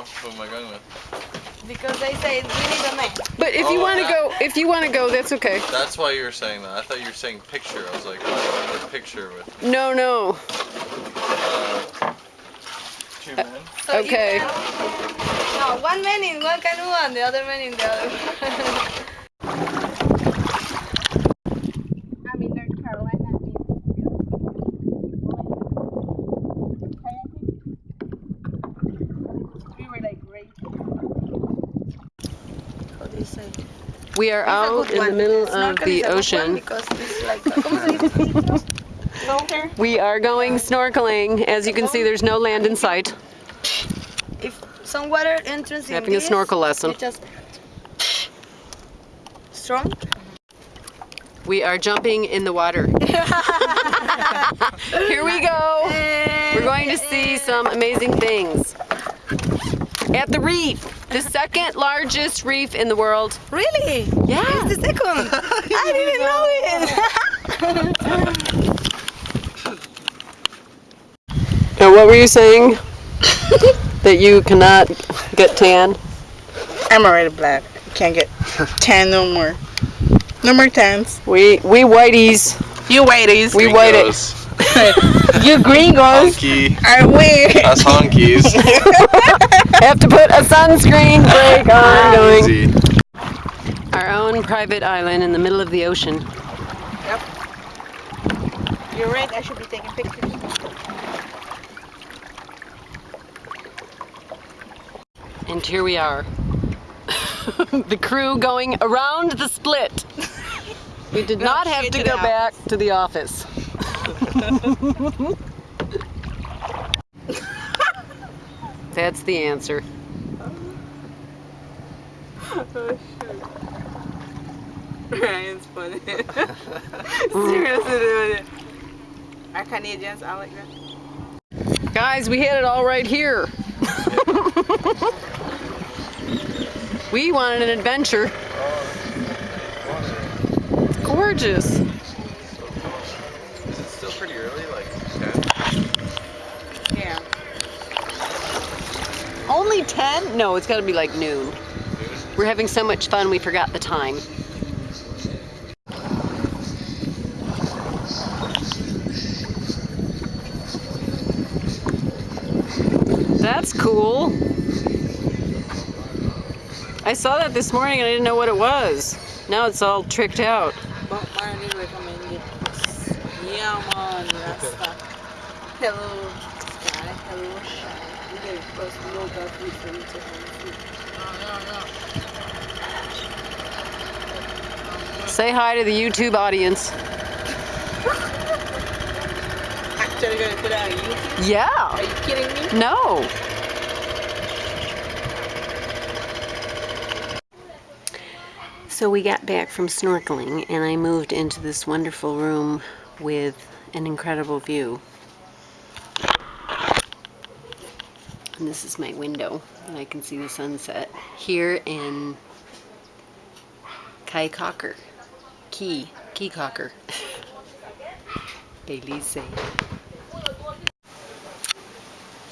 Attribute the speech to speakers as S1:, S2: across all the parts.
S1: now. Who am I going with?
S2: Because they say we need a man.
S3: But if you
S1: Oh,
S3: want to go, if you want to go, that's okay.
S1: That's why you were saying that. I thought you were saying picture. I was like, oh, I want a picture with
S3: No, no.
S1: uh, two men.
S2: So
S3: Okay.
S2: can- no, one man in one canoe and the other man in the other. I'm in North Carolina. We were like great. How do you say?
S3: We are
S2: It's
S3: out in the middle of the
S2: one
S3: ocean.
S2: Like, ¿cómo se dice? Longer.
S3: We are going snorkeling. As you can see, there's no land in sight.
S2: If some water entrance in
S3: Having a snorkel lesson.
S2: Just strong.
S3: We are jumping in the water. Here we go. We're going to see some amazing things. At the reef, the second largest reef in the world.
S2: Really?
S3: Yeah.
S2: It's the second. I didn't know it.
S3: Now, what were you saying? that you cannot get tan?
S4: I'm already black. Can't get tan no more. No more tans.
S3: We we whiteys.
S4: You whiteys.
S3: We white it.
S1: Gringos.
S4: you gringos
S1: Honky.
S4: are weird.
S1: Us honkies.
S3: Have to put a sunscreen break on going.
S1: Easy.
S3: Our own private island in the middle of the ocean. Yep.
S4: You're right. I should be taking pictures.
S3: And here we are. the crew going around the split. We did not have to
S4: to
S3: go
S4: the
S3: back to the office. That's the answer.
S4: Ryan's funny. Seriously. Are Canadians all like that?
S3: Guys, we had it all right here. we wanted an adventure. It's gorgeous.
S1: Is it still pretty early? Like 10?
S4: Yeah.
S3: Only 10? No, it's got to be like noon. We're having so much fun we forgot the time. That's cool. I saw that this morning and I didn't know what it was. Now it's all tricked out.
S4: Bob Marley recommended. Yeah, man. Rasta. Hello, sky. Hello, shine. We get first local food from Tiffany food.
S3: Say hi to the YouTube audience.
S4: Actually, gonna put it on YouTube.
S3: Yeah.
S4: Are you kidding me?
S3: No. So we got back from snorkeling and I moved into this wonderful room with an incredible view. And this is my window and I can see the sunset here in Kai Caulker. Key. Caye Caulker. Belize.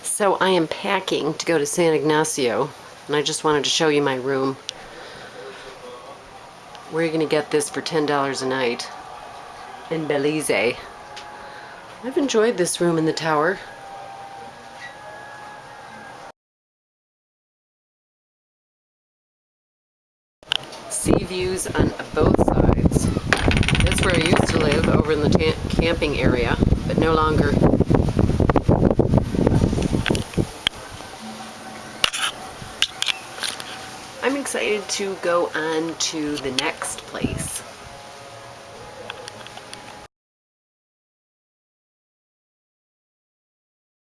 S3: So I am packing to go to San Ignacio, and I just wanted to show you my room. Where are you going to get this for $10 a night in Belize? I've enjoyed this room in the tower. Sea views on both sides. That's where I used to live, over in the camping area, but no longer. I'm excited to go on to the next place.